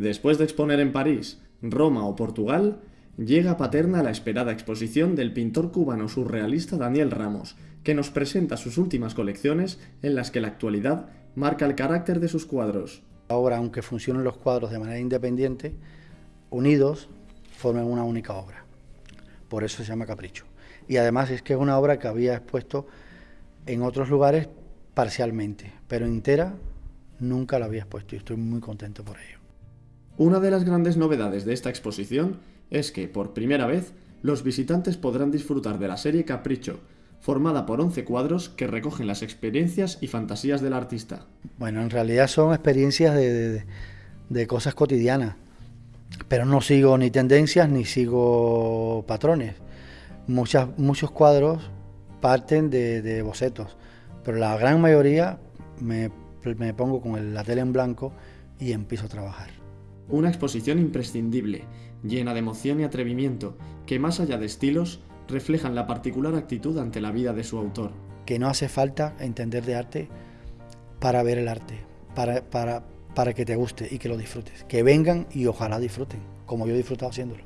Después de exponer en París, Roma o Portugal, llega a Paterna la esperada exposición del pintor cubano surrealista Daniel Ramos, que nos presenta sus últimas colecciones en las que la actualidad marca el carácter de sus cuadros. Ahora, aunque funcionen los cuadros de manera independiente, unidos forman una única obra. Por eso se llama Capricho. Y además es que es una obra que había expuesto en otros lugares parcialmente, pero entera nunca la había expuesto y estoy muy contento por ello. Una de las grandes novedades de esta exposición es que, por primera vez, los visitantes podrán disfrutar de la serie Capricho, formada por 11 cuadros que recogen las experiencias y fantasías del artista. Bueno, en realidad son experiencias de, cosas cotidianas, pero no sigo ni tendencias ni sigo patrones. Muchas, muchos cuadros parten de, bocetos, pero la gran mayoría me, me pongo con la tela en blanco y empiezo a trabajar. Una exposición imprescindible, llena de emoción y atrevimiento, que más allá de estilos, reflejan la particular actitud ante la vida de su autor. Que no hace falta entender de arte para ver el arte, para, para, para que te guste y que lo disfrutes. Que vengan y ojalá disfruten, como yo he disfrutado haciéndolo.